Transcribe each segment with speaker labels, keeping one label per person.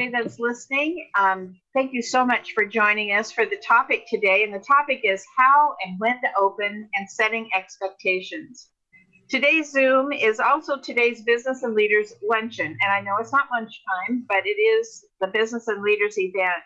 Speaker 1: everybody that's listening. Um, thank you so much for joining us for the topic today. And the topic is how and when to open and setting expectations. Today's Zoom is also today's Business and Leaders Luncheon. And I know it's not lunchtime, but it is the Business and Leaders event.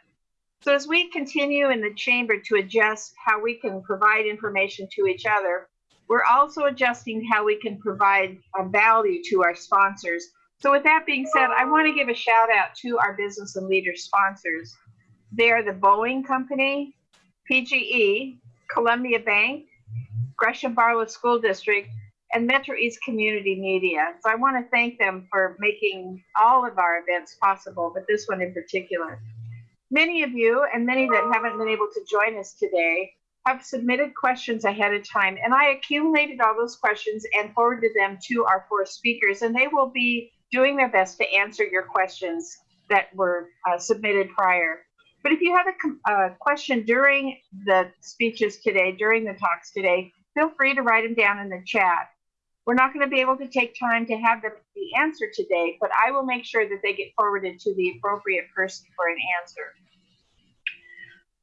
Speaker 1: So as we continue in the chamber to adjust how we can provide information to each other, we're also adjusting how we can provide a value to our sponsors. So with that being said, I want to give a shout out to our business and leader sponsors. They are the Boeing Company, PGE, Columbia Bank, Gresham Barlow School District, and Metro East Community Media. So I want to thank them for making all of our events possible, but this one in particular. Many of you and many that haven't been able to join us today have submitted questions ahead of time, and I accumulated all those questions and forwarded them to our four speakers, and they will be doing their best to answer your questions that were uh, submitted prior. But if you have a question during the speeches today, during the talks today, feel free to write them down in the chat. We're not going to be able to take time to have them be answered today, but I will make sure that they get forwarded to the appropriate person for an answer.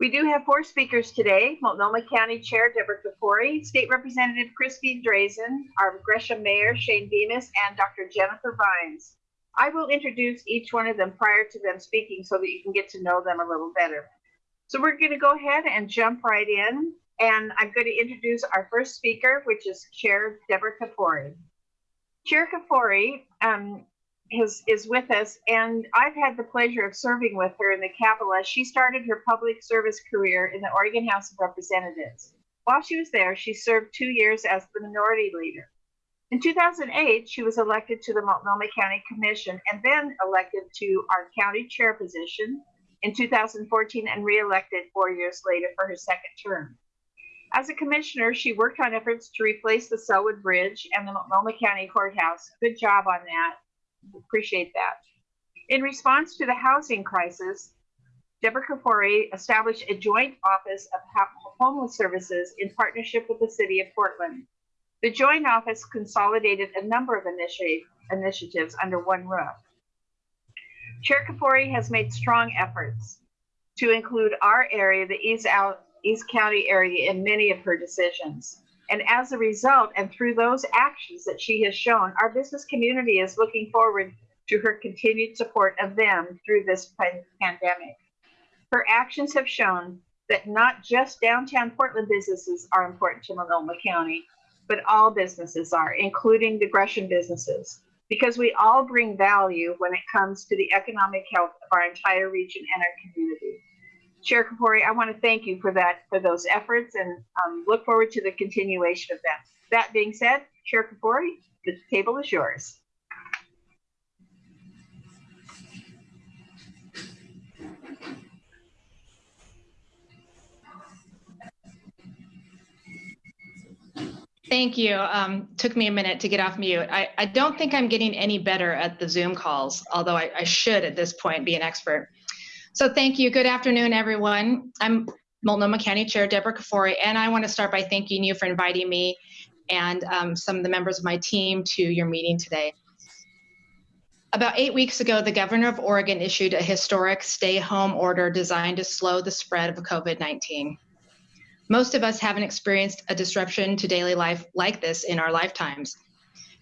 Speaker 1: We do have four speakers today. Multnomah County Chair Deborah Kafoury, State Representative Christine Drazan, our Gresham Mayor Shane Bemis, and Dr. Jennifer Vines. I will introduce each one of them prior to them speaking so that you can get to know them a little better. So we're going to go ahead and jump right in. And I'm going to introduce our first speaker, which is Chair Deborah Kafoury. Chair Kafoury um, is, is with us, and I've had the pleasure of serving with her in the Capitol as she started her public service career in the Oregon House of Representatives. While she was there, she served two years as the minority leader. In 2008, she was elected to the Multnomah County Commission and then elected to our county chair position in 2014 and reelected four years later for her second term. As a commissioner, she worked on efforts to replace the Sellwood Bridge and the Multnomah County Courthouse. Good job on that. Appreciate that. In response to the housing crisis, Deborah Kafoury established a joint office of homeless services in partnership with the city of Portland. The joint office consolidated a number of initi initiatives under one roof. Chair Kafoury has made strong efforts to include our area, the East, Out, East County area, in many of her decisions. And as a result, and through those actions that she has shown, our business community is looking forward to her continued support of them through this pandemic. Her actions have shown that not just downtown Portland businesses are important to Multnomah County, but all businesses are, including the Gresham businesses, because we all bring value when it comes to the economic health of our entire region and our community. Chair Kafoury, I want to thank you for that, for those efforts, and um, look forward to the continuation of that. That being said, Chair Kafoury, the table is yours.
Speaker 2: Thank you. Um, took me a minute to get off mute. I, I don't think I'm getting any better at the Zoom calls, although I, I should at this point be an expert. So thank you. Good afternoon, everyone. I'm Multnomah County Chair Deborah Kafoury, and I want to start by thanking you for inviting me and um, some of the members of my team to your meeting today. About eight weeks ago, the governor of Oregon issued a historic stay home order designed to slow the spread of COVID 19. Most of us haven't experienced a disruption to daily life like this in our lifetimes.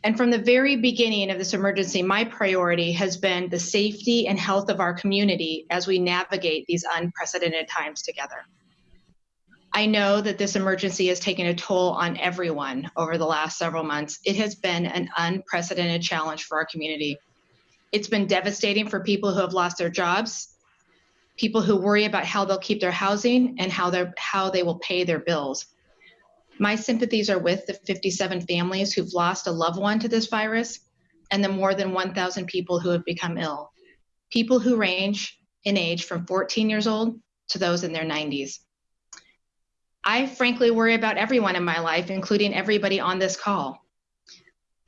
Speaker 2: And from the very beginning of this emergency, my priority has been the safety and health of our community as we navigate these unprecedented times together. I know that this emergency has taken a toll on everyone over the last several months. It has been an unprecedented challenge for our community. It's been devastating for people who have lost their jobs, people who worry about how they'll keep their housing and how, how they will pay their bills. My sympathies are with the 57 families who've lost a loved one to this virus and the more than 1,000 people who have become ill. People who range in age from 14 years old to those in their 90s. I frankly worry about everyone in my life, including everybody on this call.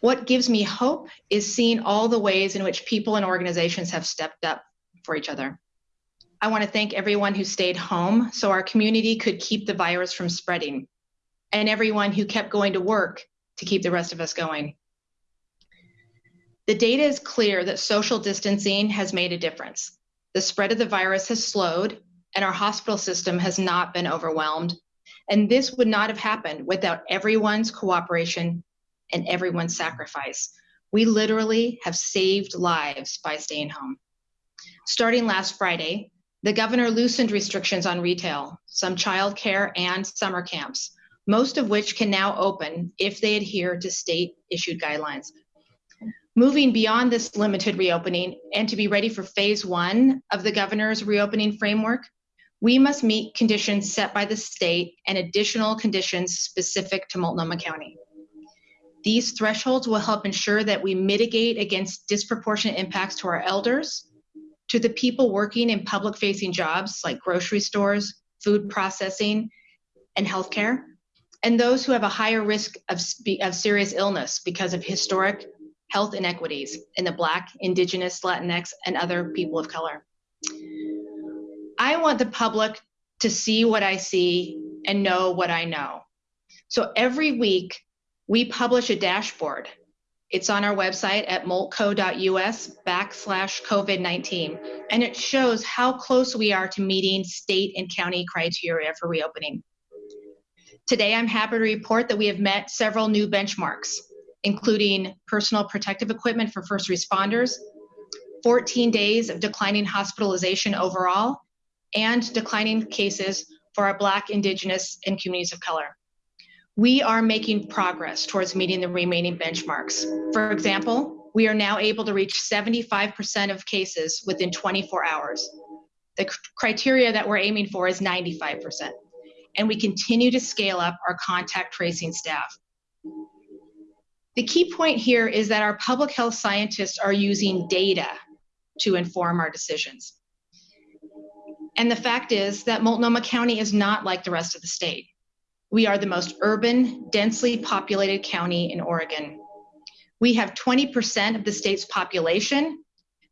Speaker 2: What gives me hope is seeing all the ways in which people and organizations have stepped up for each other. I want to thank everyone who stayed home so our community could keep the virus from spreading and everyone who kept going to work to keep the rest of us going. The data is clear that social distancing has made a difference. the spread of the virus has slowed and our hospital system has not been overwhelmed. And this would not have happened without everyone's cooperation and everyone's sacrifice. We literally have saved lives by staying home. Starting last Friday, the governor loosened restrictions on retail, some childcare, and summer camps, most of which can now open if they adhere to state issued guidelines. Moving beyond this limited reopening and to be ready for phase one of the governor's reopening framework, we must meet conditions set by the state and additional conditions specific to Multnomah County. These thresholds will help ensure that we mitigate against disproportionate impacts to our elders, to the people working in public facing jobs like grocery stores, food processing, and healthcare, and those who have a higher risk of, of serious illness because of historic health inequities in the Black, Indigenous, Latinx, and other people of color. I want the public to see what I see and know what I know. So every week, we publish a dashboard it's on our website at multco.us backslash COVID 19, and it shows how close we are to meeting state and county criteria for reopening. Today, I'm happy to report that we have met several new benchmarks, including personal protective equipment for first responders, 14 days of declining hospitalization overall, and declining cases for our Black, Indigenous, and communities of color we are making progress towards meeting the remaining benchmarks. For example, we are now able to reach 75% of cases within 24 hours. The criteria that we're aiming for is 95%. And we continue to scale up our contact tracing staff. The key point here is that our public health scientists are using data to inform our decisions. And the fact is that Multnomah County is not like the rest of the state. We are the most urban, densely populated county in Oregon. We have 20% of the state's population,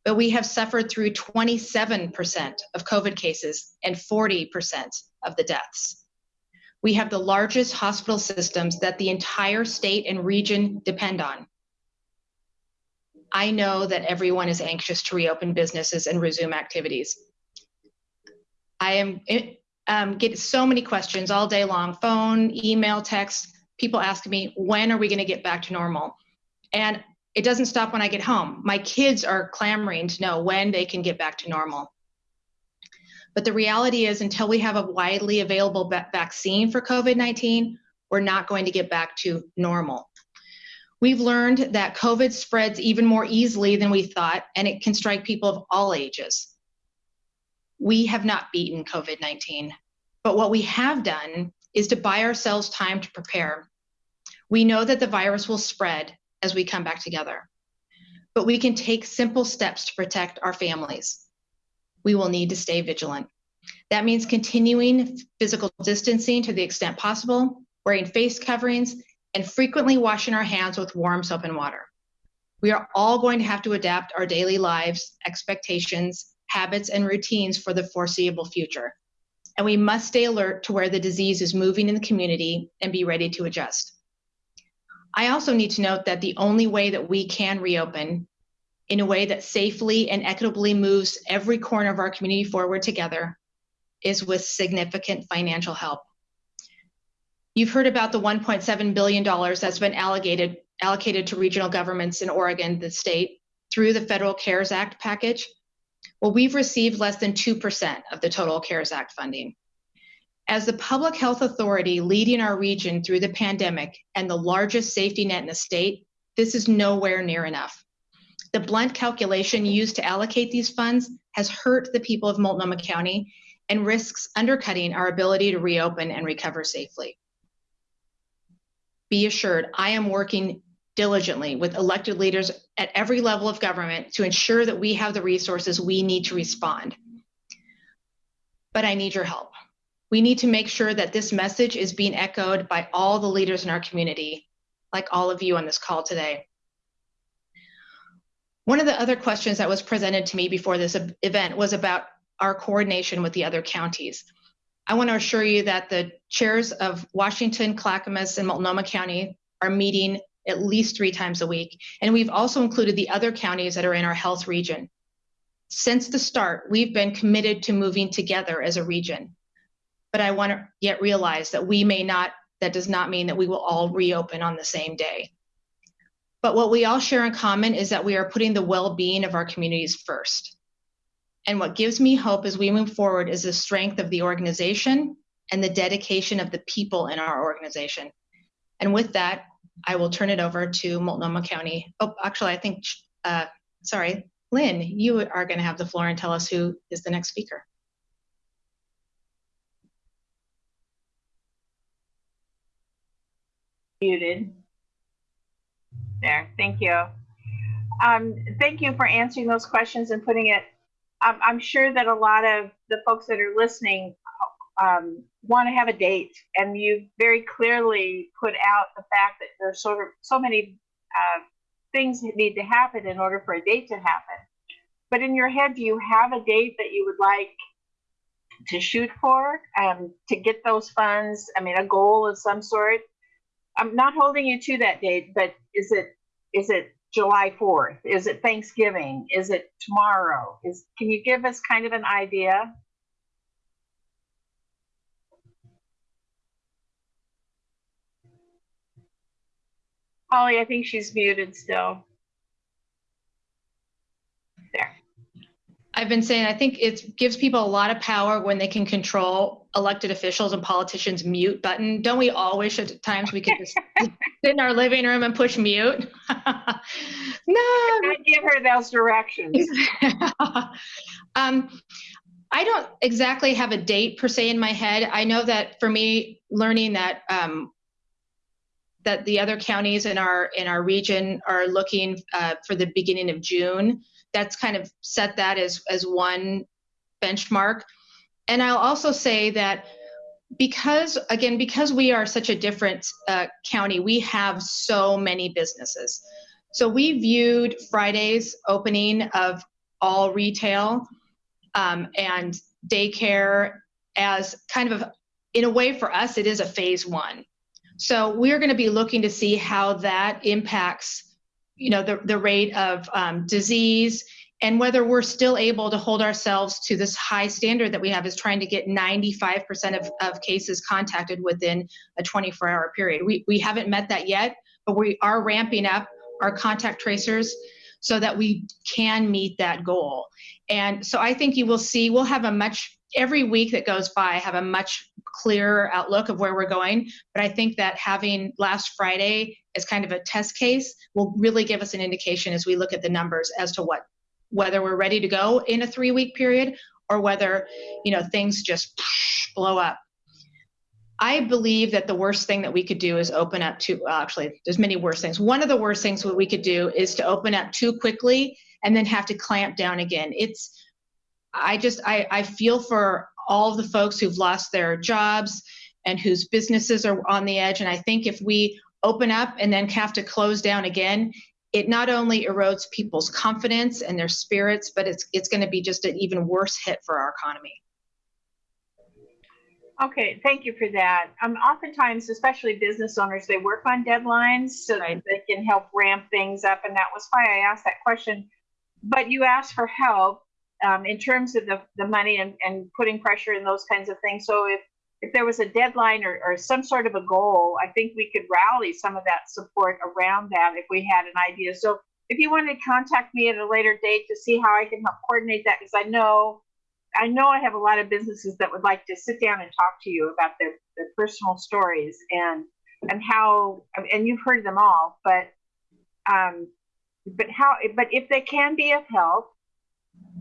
Speaker 2: but we have suffered through 27% of COVID cases and 40% of the deaths. We have the largest hospital systems that the entire state and region depend on. I know that everyone is anxious to reopen businesses and resume activities. I am um, get so many questions all day long phone, email, text. People ask me, when are we going to get back to normal? And it doesn't stop when I get home. My kids are clamoring to know when they can get back to normal. But the reality is, until we have a widely available vaccine for COVID 19, we're not going to get back to normal. We've learned that COVID spreads even more easily than we thought, and it can strike people of all ages we have not beaten COVID 19. But what we have done is to buy ourselves time to prepare. We know that the virus will spread as we come back together, but we can take simple steps to protect our families. We will need to stay vigilant. That means continuing physical distancing to the extent possible, wearing face coverings, and frequently washing our hands with warm soap and water. We are all going to have to adapt our daily lives, expectations, habits, and routines for the foreseeable future. And we must stay alert to where the disease is moving in the community and be ready to adjust. I also need to note that the only way that we can reopen in a way that safely and equitably moves every corner of our community forward together is with significant financial help. You've heard about the $1.7 billion that's been allocated, allocated to regional governments in Oregon, the state, through the Federal CARES Act package. Well, we've received less than 2% of the total CARES Act funding. As the public health authority leading our region through the pandemic and the largest safety net in the state, this is nowhere near enough. The blunt calculation used to allocate these funds has hurt the people of Multnomah County and risks undercutting our ability to reopen and recover safely. Be assured, I am working diligently with elected leaders at every level of government to ensure that we have the resources we need to respond. But I need your help. We need to make sure that this message is being echoed by all the leaders in our community, like all of you on this call today. One of the other questions that was presented to me before this event was about our coordination with the other counties. I want to assure you that the chairs of Washington, Clackamas, and Multnomah County are meeting at least three times a week. And we've also included the other counties that are in our health region. since the start, we've been committed to moving together as a region. But I want to yet realize that we may not, that does not mean that we will all reopen on the same day. But what we all share in common is that we are putting the well being of our communities first. And what gives me hope as we move forward is the strength of the organization and the dedication of the people in our organization. And with that, I will turn it over to Multnomah County. Oh, actually, I think, uh, sorry, Lynn, you are going to have the floor and tell us who is the next speaker.
Speaker 1: Muted. There, thank you. Um, thank you for answering those questions and putting it. I'm, I'm sure that a lot of the folks that are listening um, want to have a date, and you very clearly put out the fact that there's sort of so many uh, things that need to happen in order for a date to happen. But in your head, do you have a date that you would like to shoot for um, to get those funds? I mean, a goal of some sort. I'm not holding you to that date, but is it is it July 4th? Is it Thanksgiving? Is it tomorrow? Is can you give us kind of an idea? Holly, I think she's muted still. There.
Speaker 2: I've been saying I think it gives people a lot of power when they can control elected officials and politicians mute button. Don't we all wish at times we could just sit in our living room and push mute?
Speaker 1: no. I give her those directions.
Speaker 2: um, I don't exactly have a date per se in my head. I know that for me, learning that um, that the other counties in our in our region are looking uh, for the beginning of June. That's kind of set that as as one benchmark. And I'll also say that because again because we are such a different uh, county, we have so many businesses. So we viewed Friday's opening of all retail um, and daycare as kind of in a way for us it is a phase one so we're going to be looking to see how that impacts, you know, the, the rate of um, disease and whether we're still able to hold ourselves to this high standard that we have is trying to get 95% of, of cases contacted within a 24 hour period. We, we haven't met that yet, but we are ramping up our contact tracers so that we can meet that goal. And so I think you will see, we'll have a much every week that goes by have a much clearer outlook of where we're going. But i think that having last friday as kind of a test case will really give us an indication as we look at the numbers as to what whether we're ready to go in a three week period or whether you know things just blow up. I believe that the worst thing that we could do is open up to well, actually there's many worse things. One of the worst things what we could do is to open up too quickly and then have to clamp down again. It's I just I, I feel for all of the folks who've lost their jobs and whose businesses are on the edge. And I think if we open up and then have to close down again, it not only erodes people's confidence and their spirits, but it's it's going to be just an even worse hit for our economy.
Speaker 1: Okay, thank you for that. Um, oftentimes, especially business owners, they work on deadlines so right. that they can help ramp things up, and that was why I asked that question. But you asked for help, um, in terms of the, the money and, and putting pressure and those kinds of things. So if, if there was a deadline or, or some sort of a goal, I think we could rally some of that support around that if we had an idea. So if you wanted to contact me at a later date to see how I can help coordinate that, because I know I know I have a lot of businesses that would like to sit down and talk to you about their, their personal stories and and how and you've heard them all, but um, but how but if they can be of help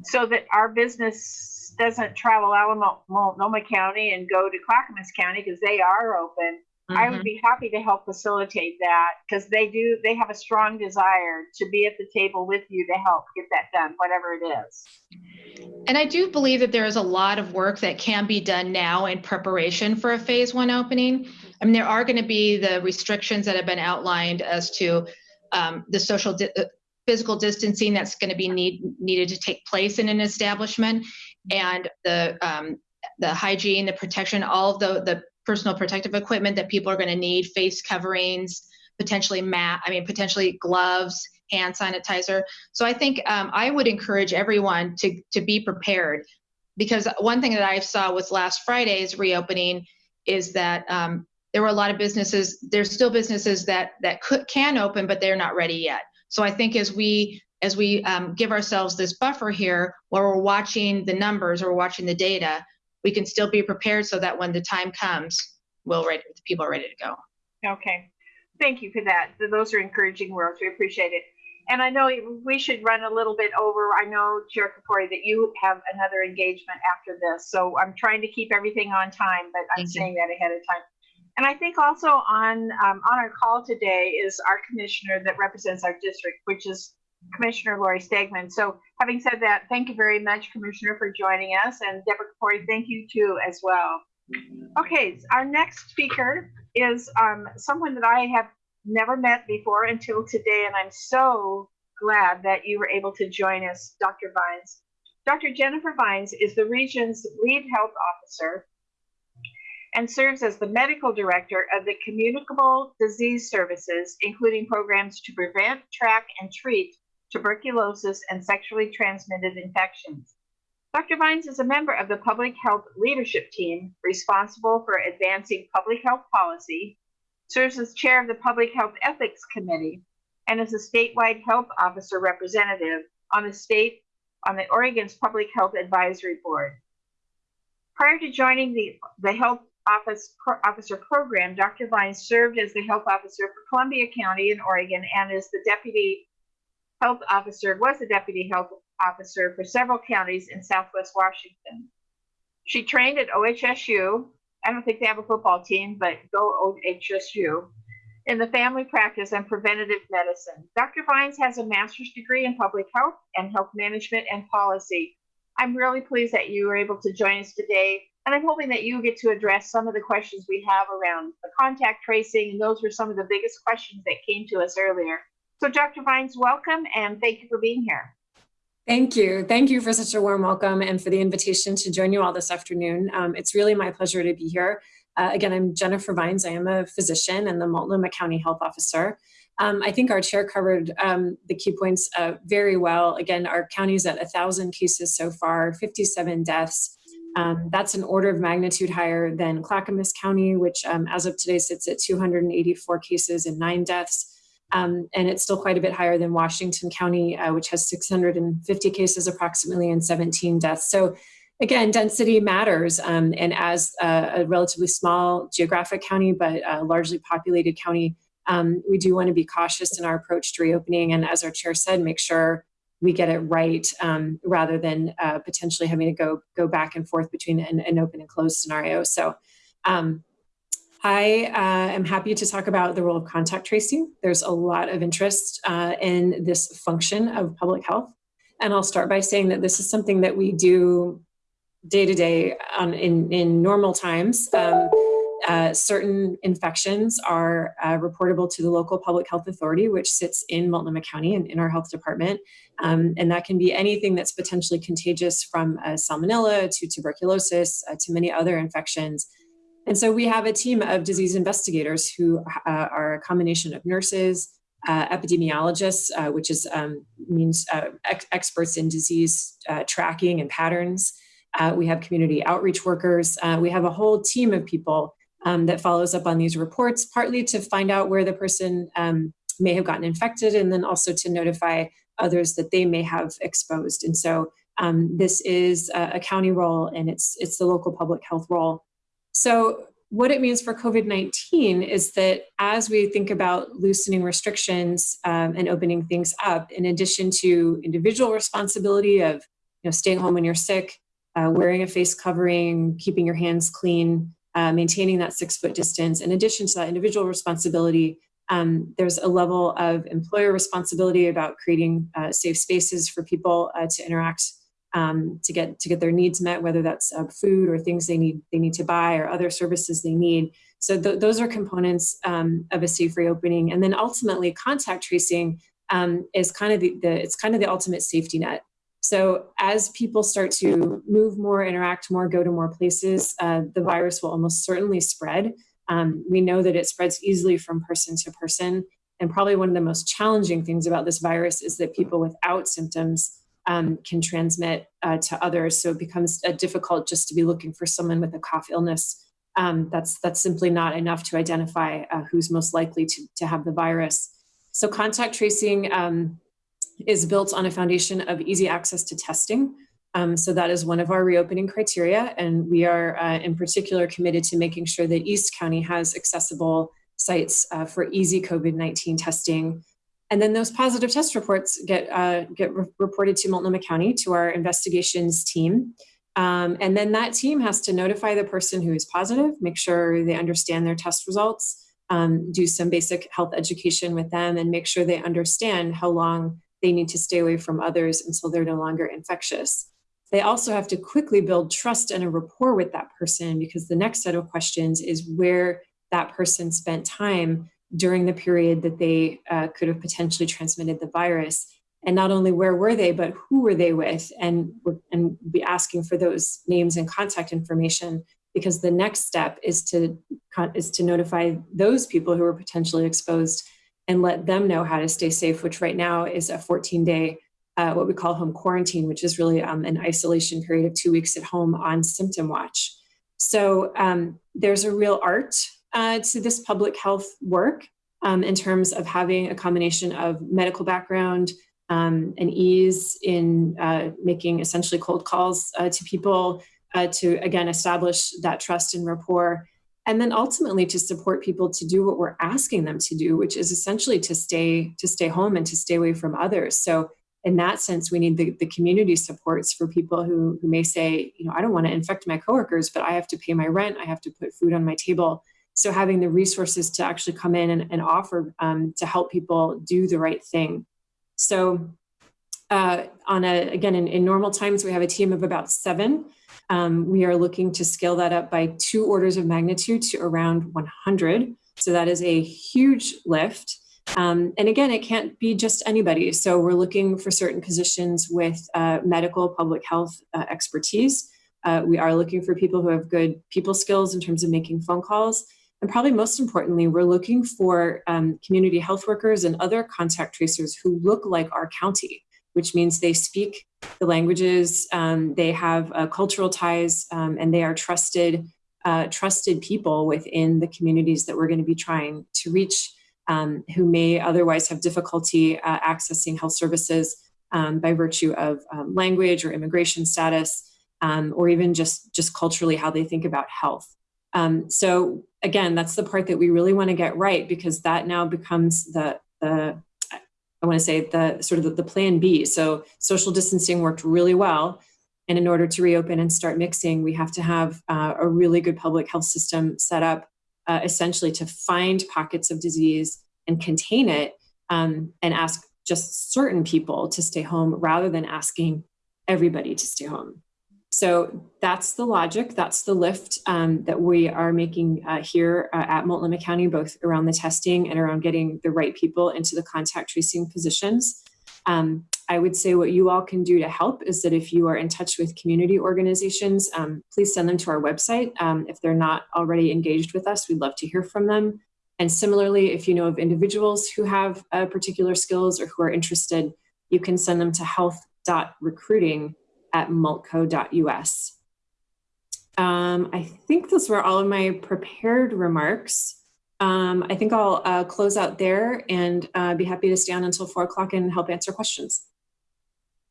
Speaker 1: so that our business doesn't travel out of Multnomah County and go to Clackamas County because they are open. Mm-hmm. I would mm-hmm. be happy to help facilitate that because they do, they have a strong desire to be at the table with you to help get that done, whatever it is.
Speaker 2: And I do believe that there is a lot of work that can be done now in preparation for a phase one opening. I mean, there are going to be the restrictions that have been outlined as to um, the social di- uh, physical distancing that's going to be need, needed to take place in an establishment and the um, the hygiene the protection all of the the personal protective equipment that people are going to need face coverings potentially mat i mean potentially gloves hand sanitizer. So I think um, I would encourage everyone to to be prepared, because one thing that I saw with last Friday's reopening is that um, there were a lot of businesses. There's still businesses that that could can open, but they're not ready yet. So I think as we as we um, give ourselves this buffer here, where we're watching the numbers or watching the data, we can still be prepared so that when the time comes, we'll ready, the people are ready to go.
Speaker 1: Okay, thank you for that. Those are encouraging words. We appreciate it. And I know we should run a little bit over. I know, Chair Kafoury, that you have another engagement after this. So I'm trying to keep everything on time, but I'm saying that ahead of time. And I think also on um, on our call today is our commissioner that represents our district, which is Commissioner Lori Stegmann. So having said that, thank you very much, Commissioner, for joining us. And Deborah Kafoury, thank you too as well. Okay, our next speaker is um, someone that I have never met before until today, and I'm so glad that you were able to join us, Dr. Vines. Dr. Jennifer Vines is the region's lead health officer and serves as the medical director of the Communicable Disease Services, including programs to prevent, track, and treat tuberculosis and sexually transmitted infections. Dr. Vines is a member of the Public Health Leadership Team responsible for advancing public health policy, serves as chair of the Public Health Ethics Committee, and is a statewide health officer representative on the state on the Oregon's Public Health Advisory Board. Prior to joining the, the Health Office Pro, Officer program, Dr. Vines served as the health officer for Columbia County in Oregon and is the deputy health officer, was the deputy health officer for several counties in Southwest Washington. She trained at OHSU. I don't think they have a football team, but go OHSU in the family practice and preventative medicine. Dr. Vines has a master's degree in public health and health management and policy. I'm really pleased that you were able to join us today, and I'm hoping that you get to address some of the questions we have around the contact tracing, and those were some of the biggest questions that came to us earlier. So Dr. Vines, welcome, and thank you for being here.
Speaker 3: Thank you. Thank you for such a warm welcome and for the invitation to join you all this afternoon. Um, it's really my pleasure to be here. Uh, again, I'm Jennifer Vines. I am a physician and the Multnomah County Health Officer. Um, I think our chair covered um, the key points uh, very well. Again, our county is at 1,000 cases so far, 57 deaths. Um, that's an order of magnitude higher than Clackamas County, which um, as of today sits at 284 cases and nine deaths. Um, and it's still quite a bit higher than Washington County, uh, which has 650 cases approximately and 17 deaths. So again, density matters. Um, and as a, a, relatively small geographic county, but a largely populated county, um, we do want to be cautious in our approach to reopening. And as our chair said, make sure we get it right um, rather than uh, potentially having to go go back and forth between an, an open and closed scenario. So um, I uh, am happy to talk about the role of contact tracing. There's a lot of interest uh, in this function of public health. And I'll start by saying that this is something that we do day to day on, in, in normal times. Um, uh, certain infections are uh, reportable to the local public health authority, which sits in Multnomah County and in our health department. Um, and that can be anything that's potentially contagious from uh, salmonella to tuberculosis uh, to many other infections. And so we have a team of disease investigators who uh, are a combination of nurses, epidemiologists, which is um, means ex experts in disease tracking and patterns. We have community outreach workers. we have a whole team of people um, that follows up on these reports, partly to find out where the person um, may have gotten infected, and then also to notify others that they may have exposed. And so um, this is a, a county role, and it's it's the local public health role. So what it means for COVID-19 is that as we think about loosening restrictions um, and opening things up, in addition to individual responsibility of you know, staying home when you're sick, uh, wearing a face covering, keeping your hands clean, uh, maintaining that six foot distance, in addition to that individual responsibility, um, there's a level of employer responsibility about creating uh, safe spaces for people uh, to interact um, to get to get their needs met, whether that's uh, food or things they need they need to buy or other services they need. So th those are components um, of a safe reopening, and then ultimately contact tracing um, is kind of the, the it's kind of the ultimate safety net. So as people start to move more, interact more, go to more places, uh, the virus will almost certainly spread. Um, we know that it spreads easily from person to person. And probably one of the most challenging things about this virus is that people without symptoms um, can transmit uh, to others. So it becomes uh, difficult just to be looking for someone with a cough illness. Um, that's that's simply not enough to identify uh, who's most likely to, to have the virus. So contact tracing um, is built on a foundation of easy access to testing. Um, so that is one of our reopening criteria, and we are uh, in particular committed to making sure that East County has accessible sites uh, for easy COVID-19 testing and then those positive test reports get uh, get re reported to Multnomah County to our investigations team. Um, and then that team has to notify the person who is positive, make sure they understand their test results, um, do some basic health education with them, and make sure they understand how long they need to stay away from others until they're no longer infectious. They also have to quickly build trust and a rapport with that person because the next set of questions is where that person spent time during the period that they uh, could have potentially transmitted the virus. And not only where were they, but who were they with? And, and be asking for those names and contact information because the next step is to, is to notify those people who are potentially exposed and let them know how to stay safe, which right now is a 14 day, uh, what we call home quarantine, which is really um, an isolation period of two weeks at home on symptom watch. So um, there's a real art uh, to this public health work um, in terms of having a combination of medical background um, and ease in uh, making essentially cold calls uh, to people uh, to, again, establish that trust and rapport. And then ultimately to support people to do what we're asking them to do, which is essentially to stay to stay home and to stay away from others. So in that sense, we need the, the community supports for people who, who may say, you know, I don't want to infect my coworkers, but I have to pay my rent, I have to put food on my table. So having the resources to actually come in and, and offer um, to help people do the right thing. So uh, on a, again, in, in, normal times, we have a team of about seven. Um, we are looking to scale that up by two orders of magnitude to around 100. So that is a huge lift. Um, and again, it can't be just anybody. So we're looking for certain positions with uh, medical public health uh, expertise. Uh, we are looking for people who have good people skills in terms of making phone calls and probably most importantly, we're looking for um, community health workers and other contact tracers who look like our county, which means they speak the languages, um, they have uh, cultural ties, um, and they are trusted, uh, trusted people within the communities that we're going to be trying to reach um, who may otherwise have difficulty uh, accessing health services um, by virtue of um, language or immigration status, or even just, just culturally how they think about health. Um, so again, that's the part that we really want to get right because that now becomes the, the I want to say the sort of the, the plan B. So social distancing worked really well. And in order to reopen and start mixing, we have to have uh, a really good public health system set up uh, essentially to find pockets of disease and contain it um, and ask just certain people to stay home rather than asking everybody to stay home. So that's the logic, that's the lift um, that we are making uh, here uh, at Multnomah County, both around the testing and around getting the right people into the contact tracing positions. Um, I would say what you all can do to help is that if you are in touch with community organizations, um, please send them to our website. Um, if they're not already engaged with us, we'd love to hear from them. And similarly, if you know of individuals who have uh, particular skills or who are interested, you can send them to health.recruiting at multco.us. Um, I think those were all of my prepared remarks. Um, I think I'll uh, close out there and uh, be happy to stay on until four o'clock and help answer questions.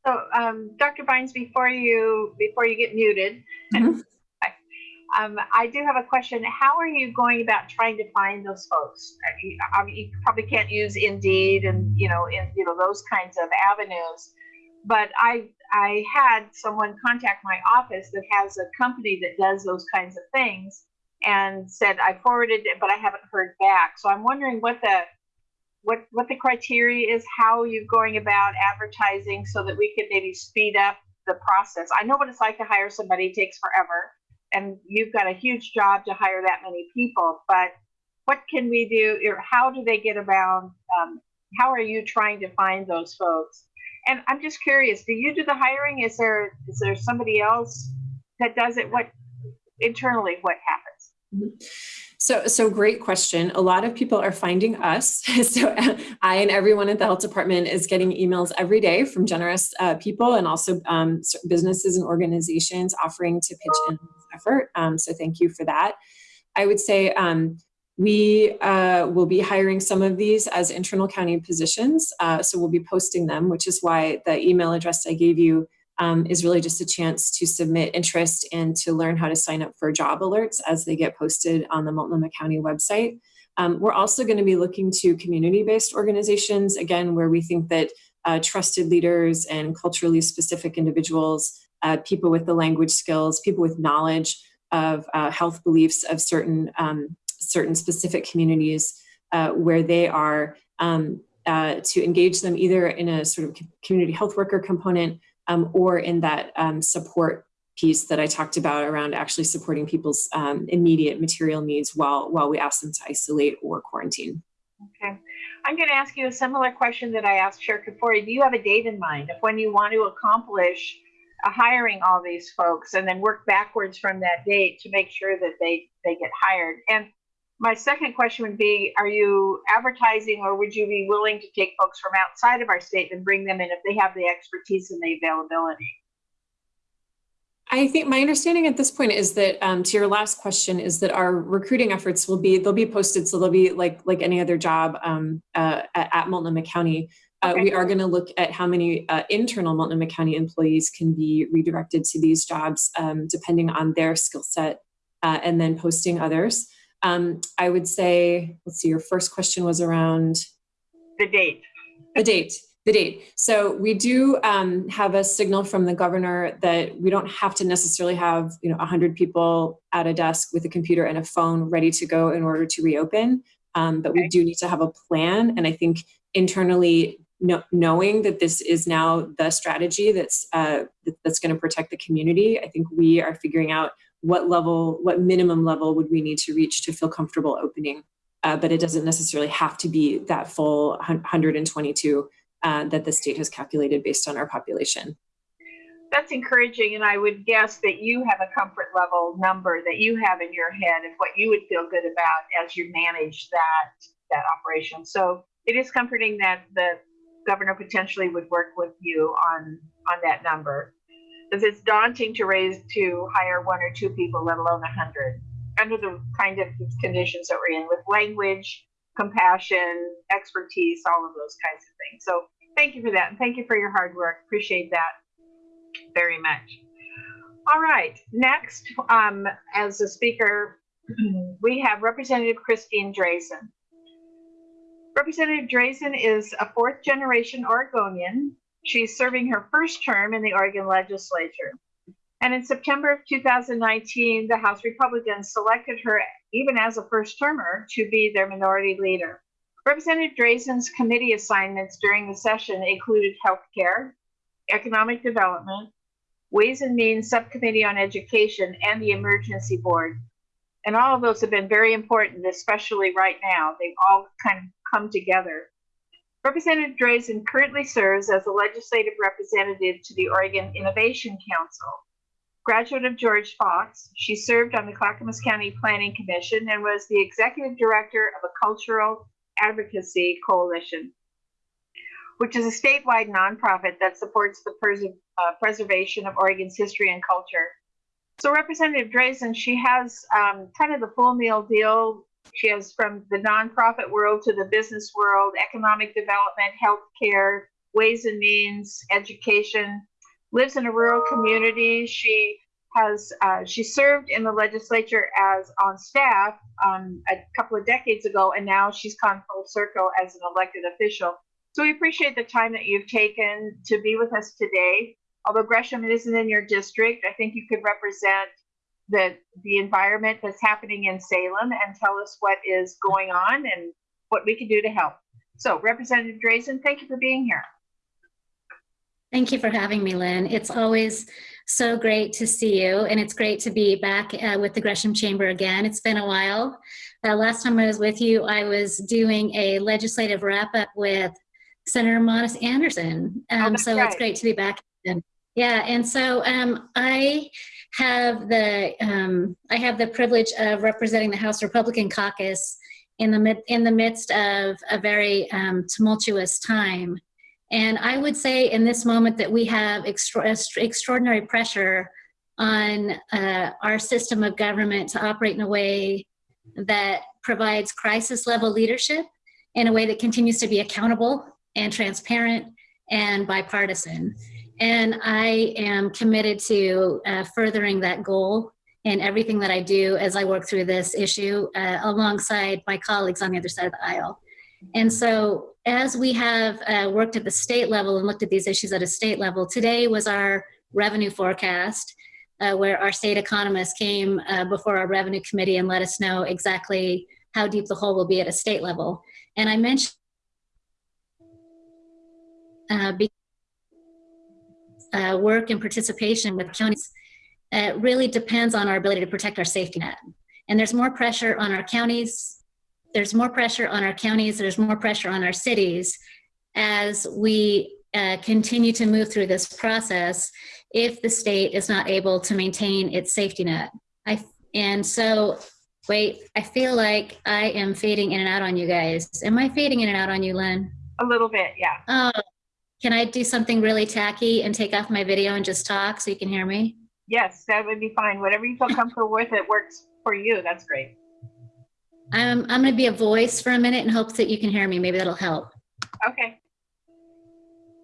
Speaker 1: So, um, Dr. Vines, before you before you get muted, mm -hmm. I, um, I do have a question. How are you going about trying to find those folks? I mean, you probably can't use Indeed and you know, in you know those kinds of avenues but I I had someone contact my office that has a company that does those kinds of things and said I forwarded it, but I haven't heard back. So I'm wondering what the what what the criteria is, how you're going about advertising, so that we could maybe speed up the process. I know what it's like to hire somebody; it takes forever, and you've got a huge job to hire that many people. But what can we do? Or how do they get around? Um, how are you trying to find those folks? And I'm just curious, do you do the hiring? Is there is there somebody else that does it? What internally what happens?
Speaker 3: So, so great question. A lot of people are finding us. So I and everyone at the health department is getting emails every day from generous uh, people and also um, businesses and organizations offering to pitch in this effort. Um, so thank you for that. I would say um, we uh, will be hiring some of these as internal county positions. Uh, so we'll be posting them, which is why the email address I gave you um, is really just a chance to submit interest and to learn how to sign up for job alerts as they get posted on the Multnomah County website. Um, we're also going to be looking to community-based organizations, again, where we think that uh, trusted leaders and culturally specific individuals, uh, people with the language skills, people with knowledge of uh, health beliefs of certain, um, certain specific communities uh, where they are, um, uh, to engage them either in a sort of community health worker component um, or in that um, support piece that I talked about around actually supporting people's um, immediate material needs while, while we ask them to isolate or quarantine.
Speaker 1: Okay. I'm going to ask you a similar question that I asked Chair Kafoury. Do you have a date in mind of when you want to accomplish hiring all these folks and then work backwards from that date to make sure that they, they get hired? And my second question would be, are you advertising or would you be willing to take folks from outside of our state and bring them in if they have the expertise and the availability?
Speaker 3: I think my understanding at this point is that um, to your last question is that our recruiting efforts will be they'll be posted so they'll be like like any other job um, uh, at, at, Multnomah County. Uh, okay. We are going to look at how many uh, internal Multnomah County employees can be redirected to these jobs um, depending on their skill set, uh, and then posting others. Um, I would say, let's see, your first question was around
Speaker 1: the date.
Speaker 3: The date, the date. So we do um, have a signal from the governor that we don't have to necessarily have, you know, 100 people at a desk with a computer and a phone ready to go in order to reopen. Um, but okay. we do need to have a plan. And I think internally, no, knowing that this is now the strategy that's uh, that's going to protect the community, I think we are figuring out what level, what minimum level would we need to reach to feel comfortable opening? Uh, but it doesn't necessarily have to be that full 122 uh, that the state has calculated based on our population.
Speaker 1: That's encouraging, and I would guess that you have a comfort level number that you have in your head of what you would feel good about as you manage that that operation. So it is comforting that the governor potentially would work with you on on that number because it's daunting to raise to hire one or two people, let alone a hundred, under the kind of conditions that we're in with language, compassion, expertise, all of those kinds of things. So thank you for that, and thank you for your hard work. Appreciate that very much. All right, next, um, as a speaker, we have Representative Christine Drazan. Representative Drazan is a fourth generation Oregonian She's serving her first term in the Oregon legislature. And in September of 2019, the House Republicans selected her, even as a first termer, to be their minority leader. Representative Drazan's committee assignments during the session included healthcare, economic development, Ways and Means Subcommittee on Education, and the Emergency Board. And all of those have been very important, especially right now. They've all kind of come together. Representative Drazan currently serves as a legislative representative to the Oregon Innovation Council. Graduate of George Fox, she served on the Clackamas County Planning Commission and was the executive director of a cultural advocacy coalition, which is a statewide nonprofit that supports the uh, preservation of Oregon's history and culture. So Representative Drazan, she has um, kind of the full meal deal she has from the nonprofit world to the business world, economic development, healthcare, ways and means, education. Lives in a rural community. She has uh, she served in the legislature as on staff um, a couple of decades ago, and now she's gone full circle as an elected official. So we appreciate the time that you've taken to be with us today. Although Gresham isn't in your district, I think you could represent the the environment that's happening in Salem and tell us what is going on and what we can do to help. So, Representative Drazan, thank you for being here.
Speaker 4: Thank you for having me, Lynn. It's always so great to see you, and it's great to be back uh, with the Gresham Chamber again. It's been a while. Uh, last time I was with you, I was doing a legislative wrap up with Senator Monnes Anderson. Oh, um, oh, so right. it's great to be back. Again. Yeah, and so um, I have the um, I have the privilege of representing the House Republican Caucus in the mid, in the midst of a very um, tumultuous time. And I would say in this moment that we have extra, extraordinary pressure on uh, our system of government to operate in a way that provides crisis level leadership in a way that continues to be accountable and transparent and bipartisan. And I am committed to uh, furthering that goal in everything that I do as I work through this issue uh, alongside my colleagues on the other side of the aisle. And so, as we have uh, worked at the state level and looked at these issues at a state level, today was our revenue forecast, uh, where our state economists came uh, before our revenue committee and let us know exactly how deep the hole will be at a state level. And I mentioned uh, uh, work and participation with counties it really depends on our ability to protect our safety net. And there's more pressure on our counties, there's more pressure on our counties, there's more pressure on our cities as we uh, continue to move through this process if the state is not able to maintain its safety net. I, and so, wait, I feel like I am fading in and out on you guys. Am I fading in and out on you, Lynn?
Speaker 1: A little bit, yeah.
Speaker 4: Oh, can I do something really tacky and take off my video and just talk so you can hear me?
Speaker 1: Yes, that would be fine. Whatever you feel comfortable with, it works for you. That's great.
Speaker 4: I'm, I'm going to be a voice for a minute in hopes that you can hear me. Maybe that'll help.
Speaker 1: Okay.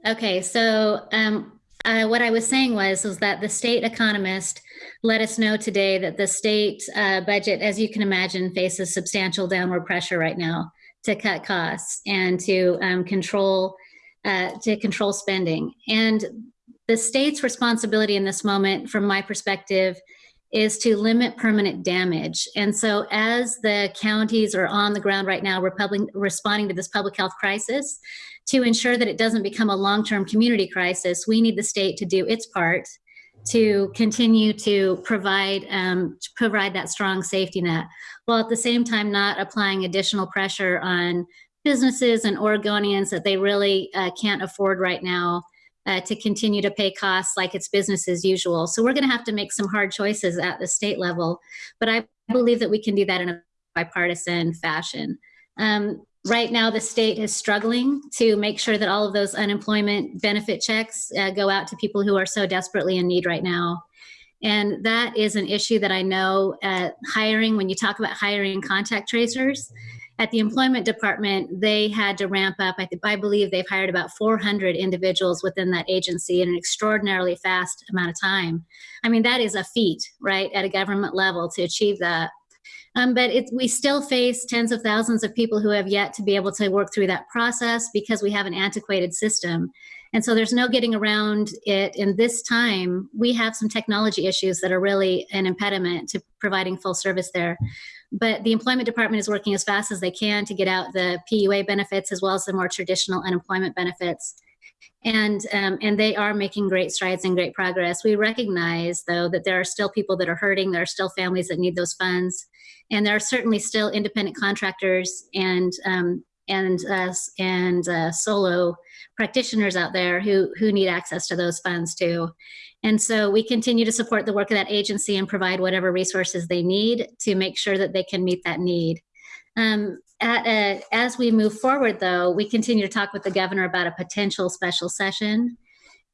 Speaker 4: Okay, so um, uh, what I was saying was, was that the state economist let us know today that the state uh, budget, as you can imagine, faces substantial downward pressure right now to cut costs and to um, control uh, to control spending. And the state's responsibility in this moment, from my perspective, is to limit permanent damage. And so, as the counties are on the ground right now, responding to this public health crisis, to ensure that it doesn't become a long term community crisis, we need the state to do its part to continue to provide um, to provide that strong safety net, while at the same time not applying additional pressure on businesses and Oregonians that they really uh, can't afford right now uh, to continue to pay costs like it's business as usual. So we're going to have to make some hard choices at the state level, but I believe that we can do that in a bipartisan fashion. Um, right now, the state is struggling to make sure that all of those unemployment benefit checks uh, go out to people who are so desperately in need right now. And that is an issue that I know uh, hiring, when you talk about hiring contact tracers, at the employment department, they had to ramp up. I, I believe they've hired about 400 individuals within that agency in an extraordinarily fast amount of time. I mean, that is a feat, right, at a government level to achieve that. Um, but it, we still face tens of thousands of people who have yet to be able to work through that process because we have an antiquated system. And so there's no getting around it. In this time, we have some technology issues that are really an impediment to providing full service there. But the employment department is working as fast as they can to get out the PUA benefits as well as the more traditional unemployment benefits. And, um, and they are making great strides and great progress. We recognize, though, that there are still people that are hurting. There are still families that need those funds. And there are certainly still independent contractors and, um, and, uh, and uh, solo practitioners out there who, who need access to those funds too. And so we continue to support the work of that agency and provide whatever resources they need to make sure that they can meet that need. Um, at a, as we move forward, though, we continue to talk with the governor about a potential special session.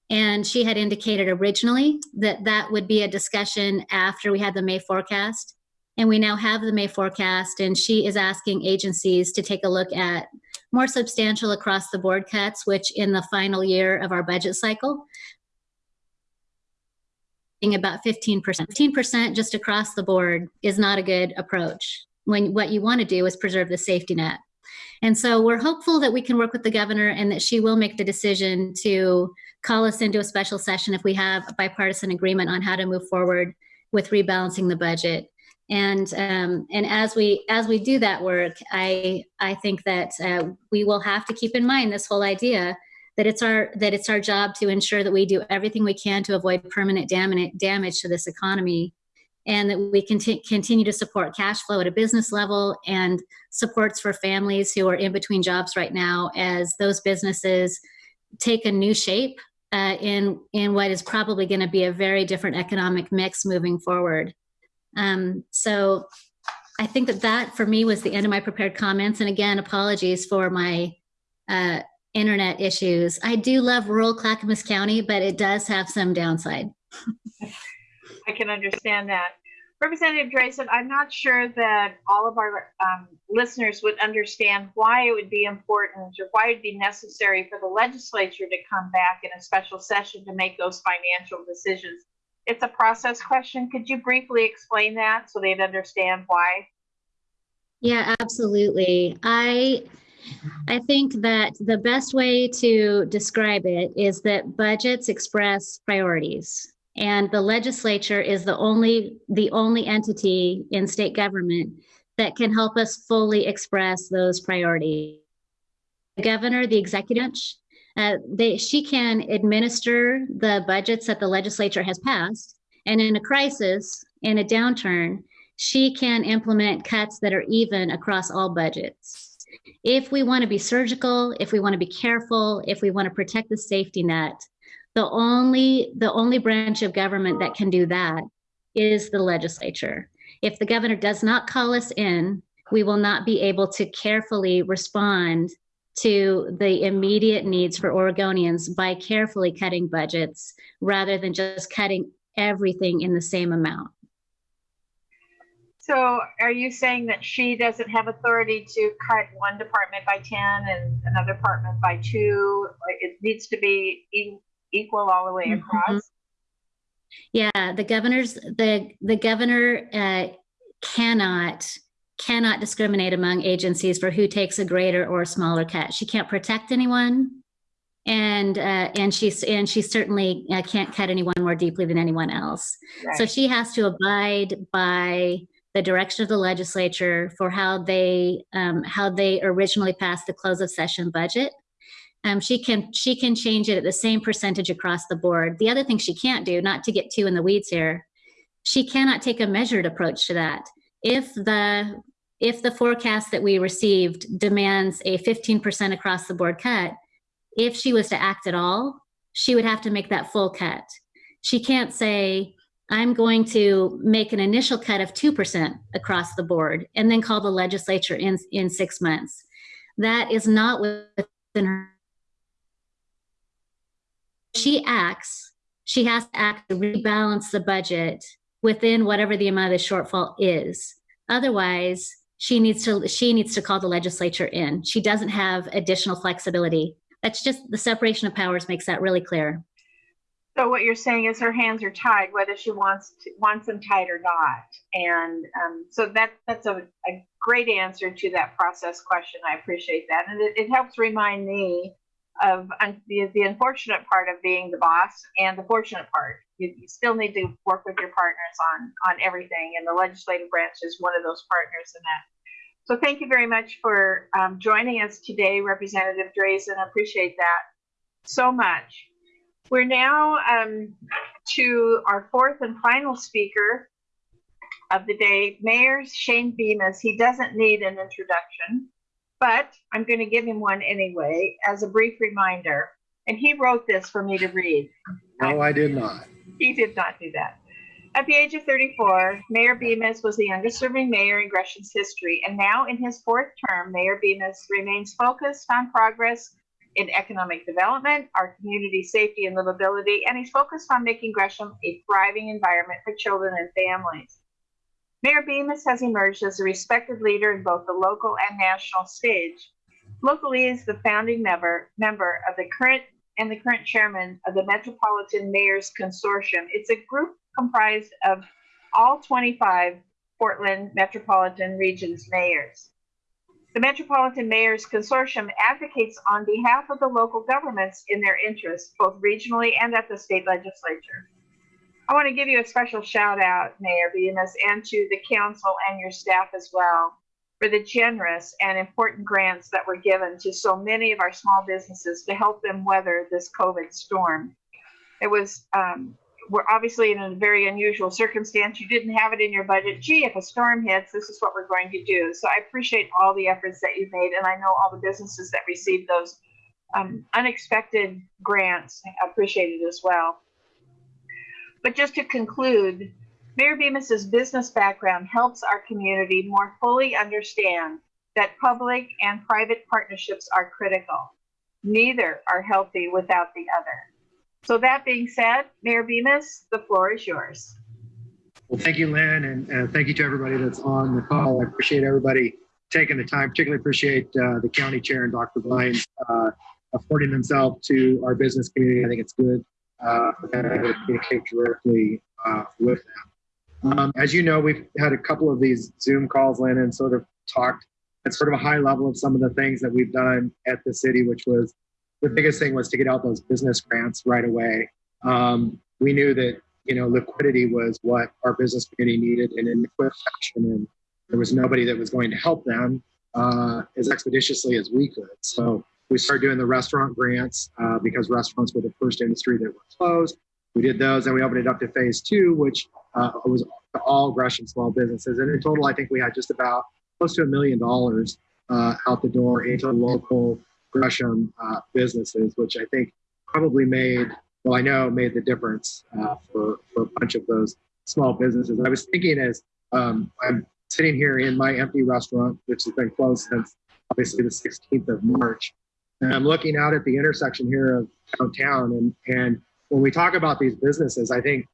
Speaker 4: And she had indicated originally that that would be a discussion after we had the May forecast. And we now have the May forecast, and she is asking agencies to take a look at more substantial across the board cuts, which in the final year of our budget cycle about 15%. 15% just across the board is not a good approach when what you want to do is preserve the safety net. And so we're hopeful that we can work with the governor and that she will make the decision to call us into a special session if we have a bipartisan agreement on how to move forward with rebalancing the budget. And um, and as we as we do that work, I I think that uh, we will have to keep in mind this whole idea that it's our that it's our job to ensure that we do everything we can to avoid permanent damage to this economy and that we conti- continue to support cash flow at a business level and supports for families who are in between jobs right now as those businesses take a new shape uh, in in what is probably going to be a very different economic mix moving forward. Um, so I think that that for me was the end of my prepared comments. And again, apologies for my uh, internet issues. I do love rural Clackamas County, but it does have some downside.
Speaker 1: I can understand that. Representative Drazan, I'm not sure that all of our um, listeners would understand why it would be important or why it'd be necessary for the legislature to come back in a special session to make those financial decisions. It's a process question. Could you briefly explain that so they'd understand why?
Speaker 4: Yeah, absolutely. I I think that the best way to describe it is that budgets express priorities and the legislature is the only the only entity in state government that can help us fully express those priorities. The governor, the executive, uh, they, she can administer the budgets that the legislature has passed, and in a crisis, in a downturn, she can implement cuts that are even across all budgets. If we want to be surgical, if we want to be careful, if we want to protect the safety net, the only the only branch of government that can do that is the legislature. If the governor does not call us in, we will not be able to carefully respond to the immediate needs for Oregonians by carefully cutting budgets rather than just cutting everything in the same amount.
Speaker 1: So are you saying that she doesn't have authority to cut one department by 10 and another department by two? It needs to be equal all the way mm-hmm. across? Mm-hmm.
Speaker 4: Yeah, the governor's the the governor uh, cannot cannot discriminate among agencies for who takes a greater or smaller cut. She can't protect anyone, and uh, and she's and she certainly uh, can't cut anyone more deeply than anyone else. Right. So she has to abide by the direction of the legislature for how they um, how they originally passed the close of session budget um, she can she can change it at the same percentage across the board. The other thing she can't do, not to get too in the weeds here, she cannot take a measured approach to that. If the if the forecast that we received demands a 15% across the board cut, if she was to act at all, she would have to make that full cut. She can't say, I'm going to make an initial cut of 2% across the board and then call the legislature in, in six months. That is not within her she acts, she has to act to rebalance the budget within whatever the amount of the shortfall is. Otherwise, she needs to she needs to call the legislature in. She doesn't have additional flexibility. That's just the separation of powers makes that really clear.
Speaker 1: So what you're saying is her hands are tied, whether she wants to, wants them tied or not. And um, so that that's a, a, great answer to that process question. I appreciate that, and it, it helps remind me of the, the unfortunate part of being the boss and the fortunate part. You, you, still need to work with your partners on on everything, and the legislative branch is one of those partners in that. So thank you very much for um, joining us today, Representative Drazan. I appreciate that so much. We're now um, to our fourth and final speaker of the day, Mayor Shane Bemis. He doesn't need an introduction but I'm going to give him one anyway as a brief reminder. And he wrote this for me to read.
Speaker 5: No, I did not.
Speaker 1: He did not do that. At the age of 34, Mayor Bemis was the youngest serving mayor in Gresham's history, and now in his fourth term, Mayor Bemis remains focused on progress in economic development, our community safety and livability, and he's focused on making Gresham a thriving environment for children and families. Mayor Bemis has emerged as a respected leader in both the local and national stage. Locally is the founding member, member of the current and the current chairman of the Metropolitan Mayors Consortium. It's a group comprised of all 25 Portland Metropolitan Region's mayors. The Metropolitan Mayors Consortium advocates on behalf of the local governments in their interests, both regionally and at the state legislature. I want to give you a special shout out, Mayor Bemis, and to the council and your staff as well for the generous and important grants that were given to so many of our small businesses to help them weather this COVID storm. It was, um, we're obviously in a very unusual circumstance. You didn't have it in your budget. Gee, if a storm hits, this is what we're going to do. So I appreciate all the efforts that you've made, and I know all the businesses that received those um, unexpected grants appreciated as well. But just to conclude, Mayor Bemis's business background helps our community more fully understand that public and private partnerships are critical. Neither are healthy without the other. So that being said, Mayor Bemis, the floor is yours.
Speaker 5: Well, thank you, Lynn, and uh, thank you to everybody that's on the call. I appreciate everybody taking the time. Particularly appreciate uh, the county chair and Dr. Vines uh, affording themselves to our business community. I think it's good uh, for them to communicate directly uh, with them. Um, as you know, we've had a couple of these Zoom calls, Lynn, and sort of talked at sort of a high level of some of the things that we've done at the city, which was the biggest thing was to get out those business grants right away. Um, we knew that you know liquidity was what our business community needed, in a quick fashion, and there was nobody that was going to help them uh, as expeditiously as we could. So we started doing the restaurant grants uh, because restaurants were the first industry that were closed. We did those, and we opened it up to phase two, which uh, was to all Gresham small businesses. And in total, I think we had just about close to a million dollars uh, out the door into local Gresham uh, businesses, which I think probably made, well, I know made the difference uh, for, for a bunch of those small businesses. I was thinking as um, I'm sitting here in my empty restaurant, which has been closed since obviously the 16th of March, and I'm looking out at the intersection here of downtown. And, and when we talk about these businesses, I think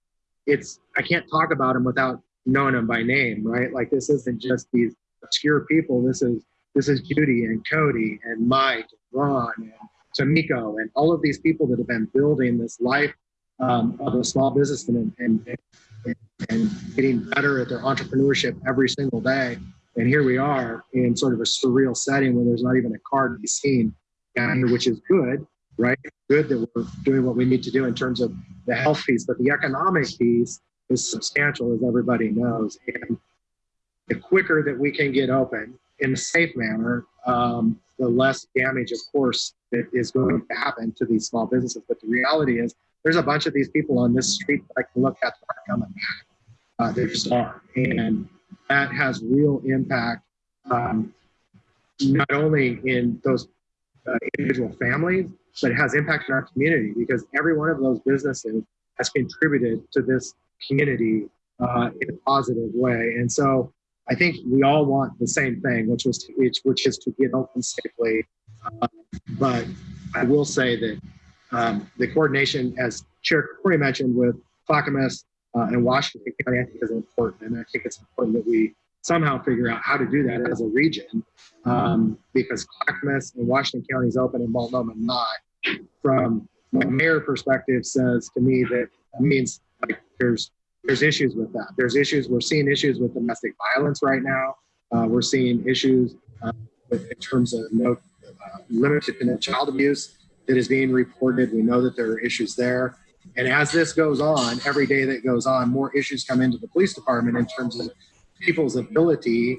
Speaker 5: it's, I can't talk about them without knowing them by name, right? Like this isn't just these obscure people. This is this is Judy and Cody and Mike and Ron and Tamiko and all of these people that have been building this life um, of a small business and, and, and, and getting better at their entrepreneurship every single day. And here we are in sort of a surreal setting where there's not even a car to be seen here, which is good, right? Good that we're doing what we need to do in terms of the health piece, but the economic piece is substantial, as everybody knows. And the quicker that we can get open in a safe manner, um, the less damage, of course, that is going to happen to these small businesses. But the reality is, there's a bunch of these people on this street that I can look at that are coming back. Uh, they just are. And that has real impact, um, not only in those uh, individual families, but it has impact in our community because every one of those businesses has contributed to this community uh, in a positive way. And so I think we all want the same thing, which was to, which, which is to get open safely. Uh, but I will say that um, the coordination, as Chair Corey mentioned, with Clackamas uh, and Washington County, I think is important, and I think it's important that we somehow figure out how to do that as a region, um, because Clackamas and Washington County is open and Multnomah not. From my mayor perspective, says to me that means like there's there's issues with that. There's issues. We're seeing issues with domestic violence right now. Uh, we're seeing issues uh, with, in terms of no uh, limited child abuse that is being reported. We know that there are issues there. And as this goes on, every day that goes on, more issues come into the police department in terms of people's ability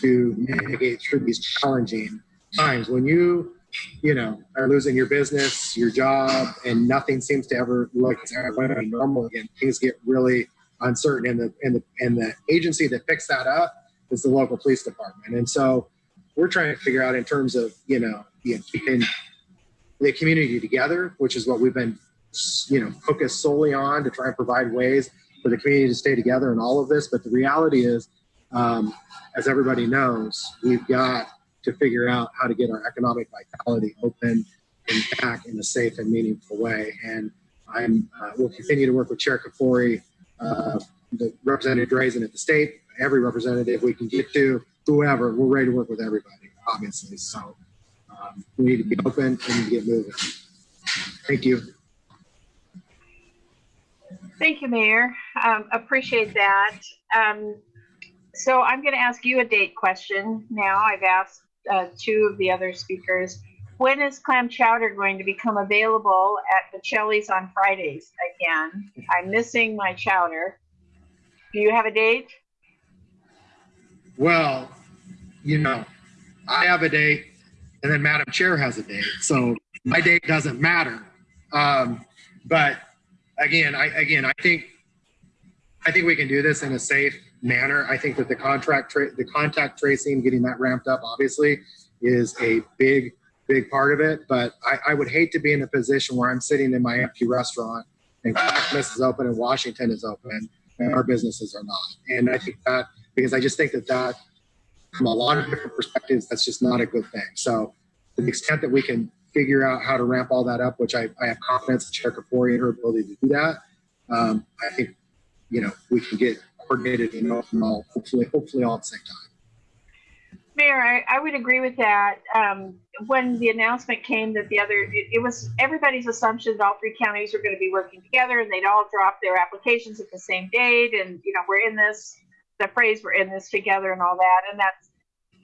Speaker 5: to navigate through these challenging times. When you, you know, are losing your business, your job, and nothing seems to ever look like normal again, things get really uncertain. And the and the and the agency that picks that up is the local police department. And so we're trying to figure out in terms of you know, you know keeping the community together, which is what we've been you know focused solely on to try and provide ways for the community to stay together in all of this. But the reality is, um, as everybody knows, we've got to figure out how to get our economic vitality open and back in a safe and meaningful way. And I'm uh, will continue to work with Chair Kafoury uh, the Representative Drazan at the state, every representative we can get to, whoever, we're ready to work with everybody, obviously. So um, we need to be open and get moving. Thank you.
Speaker 1: Thank you, Mayor. Um, appreciate that. Um, so I'm going to ask you a date question now. I've asked uh, two of the other speakers. When is clam chowder going to become available at the Cheli's on Fridays again? I'm missing my chowder. Do you have a date?
Speaker 5: Well, you know, I have a date, and then Madam Chair has a date, so my date doesn't matter. Um, but again, I again, I think, I think we can do this in a safe manner. I think that the contract, the contact tracing, getting that ramped up, obviously, is a big big part of it. But I, I would hate to be in a position where I'm sitting in my empty restaurant and Clackamas is open and Washington is open and our businesses are not. And I think that because I just think that that from a lot of different perspectives, that's just not a good thing. So to the extent that we can figure out how to ramp all that up, which I, I have confidence in Chair Kafoury and her ability to do that, um, I think, you know, we can get coordinated and all, hopefully, hopefully all at the same time.
Speaker 1: Mayor, I, I would agree with that. Um, when the announcement came that the other, it, it was everybody's assumption that all three counties were going to be working together and they'd all drop their applications at the same date. And, you know, we're in this, the phrase, we're in this together and all that. And that's,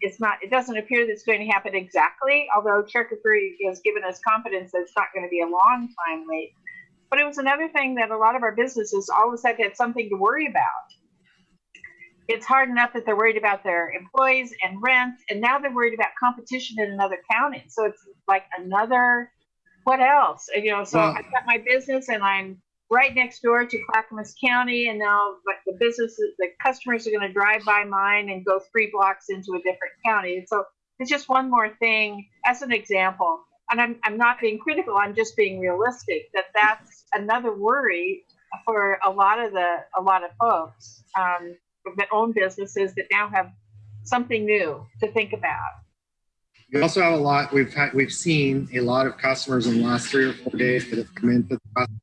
Speaker 1: it's not, it doesn't appear that it's going to happen exactly, although Chair Kafoury has given us confidence that it's not going to be a long time wait. But it was another thing that a lot of our businesses all of a sudden had something to worry about it's hard enough that they're worried about their employees and rent, and now they're worried about competition in another county. So it's like another, what else? And, you know, so I've got my business and I'm right next door to Clackamas County, and now but the businesses, the customers are going to drive by mine and go three blocks into a different county. And so it's just one more thing as an example. And I'm, I'm not being critical, I'm just being realistic that that's another worry for a lot of the a lot of folks um, that own businesses that now have something new to think about.
Speaker 5: We also have a lot, we've had, we've seen a lot of customers in the last three or four days that have come into the restaurant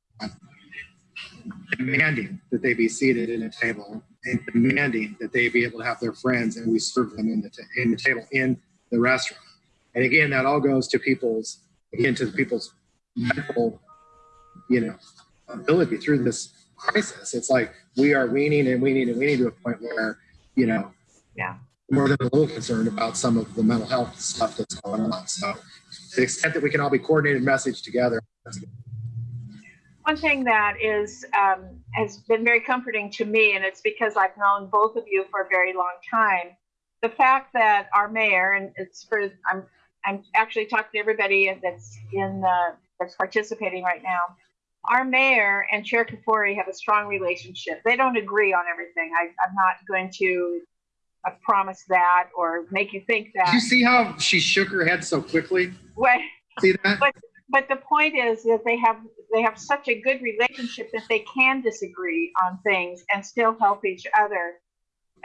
Speaker 5: demanding that they be seated in a table and demanding that they be able to have their friends and we serve them in the, in the table in the restaurant. And again, that all goes to people's, again, to people's medical, you know, ability through this crisis. It's like we are weaning and weaning and weaning to a point where, you know,
Speaker 1: Yeah.
Speaker 5: more than a little concerned about some of the mental health stuff that's going on. So to the extent that we can all be coordinated message together, that's good.
Speaker 1: One thing that is um, has been very comforting to me, and it's because I've known both of you for a very long time, the fact that our mayor, and it's for I'm I'm actually talking to everybody that's in the that's participating right now. Our mayor and Chair Kafoury have a strong relationship. They don't agree on everything. I, I'm not going to uh, promise that or make you think
Speaker 5: Did
Speaker 1: that.
Speaker 5: you see how she shook her head so quickly?
Speaker 1: What,
Speaker 5: See that?
Speaker 1: but the point is that they have they have such a good relationship that they can disagree on things and still help each other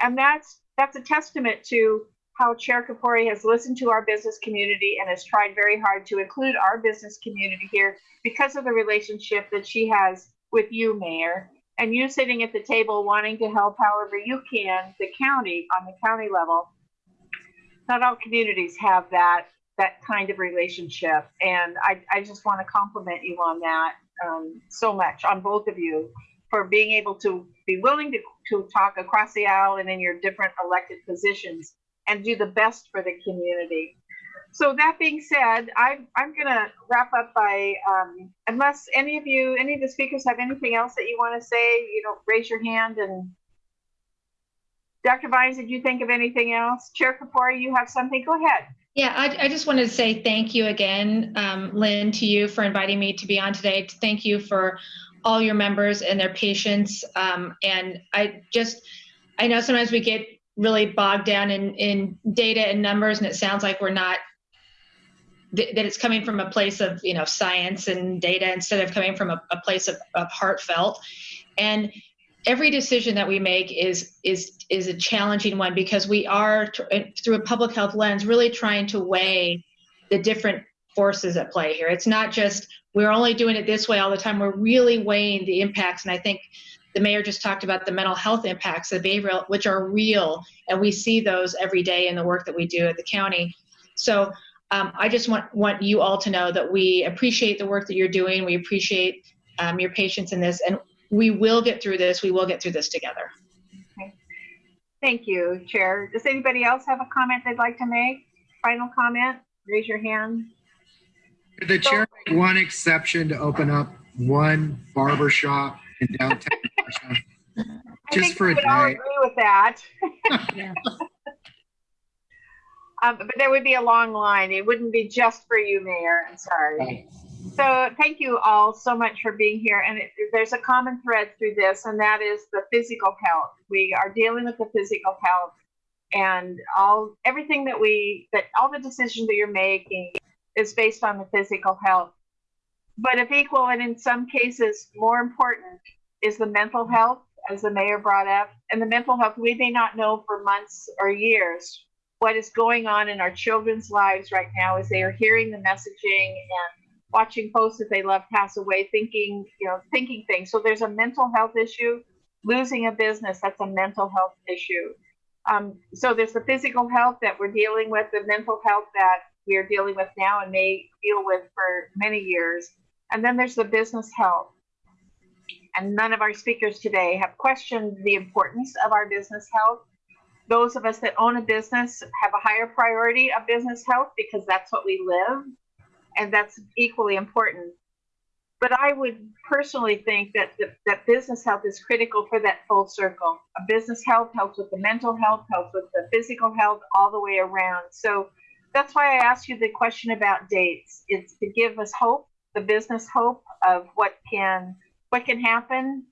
Speaker 1: and that's that's a testament to how chair Kafoury has listened to our business community and has tried very hard to include our business community here because of the relationship that she has with you mayor and you sitting at the table wanting to help however you can the county on the county level not all communities have that that kind of relationship. And I, I just want to compliment you on that um, so much, on both of you, for being able to be willing to, to talk across the aisle and in your different elected positions and do the best for the community. So that being said, I'm, I'm going to wrap up by, um, unless any of you, any of the speakers have anything else that you want to say, you know, raise your hand and Dr. Vines, did you think of anything else? Chair Kafoury, you have something? Go ahead.
Speaker 2: Yeah, I, I just wanted to say thank you again, um, Lynn, to you for inviting me to be on today. Thank you for all your members and their patience. Um, and I just, I know sometimes we get really bogged down in, in data and numbers, and it sounds like we're not, th- that it's coming from a place of, you know, science and data instead of coming from a, a place of, of heartfelt. And every decision that we make is is is a challenging one because we are through a public health lens really trying to weigh the different forces at play here. It's not just we're only doing it this way all the time. We're really weighing the impacts. And i think the mayor just talked about the mental health impacts of behavioral which are real and we see those every day in the work that we do at the county so um, i just want want you all to know that we appreciate the work that you're doing we appreciate um, your patience in this and we will get through this. We will get through this together.
Speaker 1: Thank you, Chair. Does anybody else have a comment they'd like to make? Final comment? Raise your hand.
Speaker 5: The chair make one exception to open up one barber shop in downtown? Washington?
Speaker 1: I
Speaker 5: Just
Speaker 1: think
Speaker 5: for
Speaker 1: we
Speaker 5: a
Speaker 1: would all
Speaker 5: day.
Speaker 1: agree with that.
Speaker 4: Yeah.
Speaker 1: Um, but there would be a long line. It wouldn't be just for you, Mayor. I'm sorry. So thank you all so much for being here. And it, there's a common thread through this, and that is the physical health. We are dealing with the physical health and all everything that we that all the decisions that you're making is based on the physical health. But if equal and in some cases more important is the mental health, as the mayor brought up. And the mental health, we may not know for months or years what is going on in our children's lives right now as they are hearing the messaging and watching posts that they love pass away, thinking, you know, thinking things. So there's a mental health issue. Losing a business, that's a mental health issue. Um, so there's the physical health that we're dealing with, the mental health that we are dealing with now and may deal with for many years. And then there's the business health. And none of our speakers today have questioned the importance of our business health. Those of us that own a business have a higher priority of business health because that's what we live, and that's equally important. But I would personally think that the, that business health is critical for that full circle. A business health helps with the mental health, helps with the physical health, all the way around. So that's why I asked you the question about dates. It's to give us hope, the business hope of what can what can happen,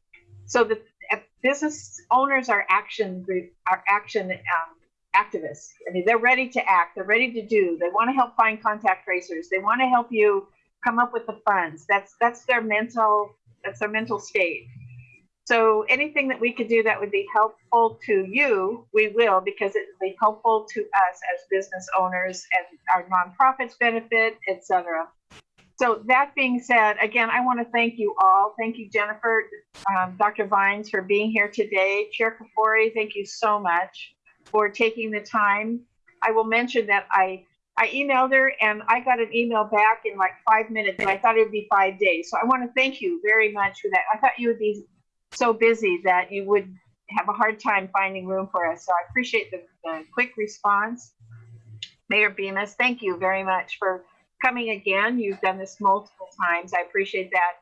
Speaker 1: so that uh, business owners are action are action um, activists. I mean, they're ready to act. They're ready to do. They want to help find contact tracers. They want to help you come up with the funds. That's that's their mental that's their mental state. So anything that we could do that would be helpful to you, we will because it will be helpful to us as business owners and our nonprofits benefit, etc. So that being said, again, I want to thank you all. Thank you, Jennifer, um, Dr. Vines, for being here today. Chair Kafoury, thank you so much for taking the time. I will mention that I I emailed her and I got an email back in like five minutes, and I thought it would be five days. So I want to thank you very much for that. I thought you would be so busy that you would have a hard time finding room for us. So I appreciate the, the quick response. Mayor Bemis, thank you very much for coming again. You've done this multiple times. I appreciate that.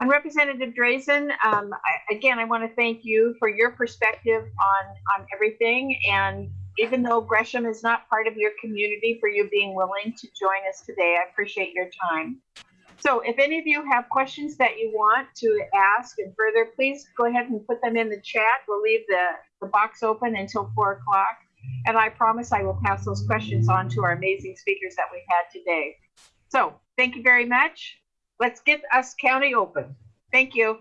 Speaker 1: And Representative Drazan, um, I, again, I want to thank you for your perspective on, on everything. And even though Gresham is not part of your community, for you being willing to join us today, I appreciate your time. So if any of you have questions that you want to ask and further, please go ahead and put them in the chat. We'll leave the, the box open until four o'clock. And I promise I will pass those questions on to our amazing speakers that we had today. So thank you very much. Let's get us county open. Thank you.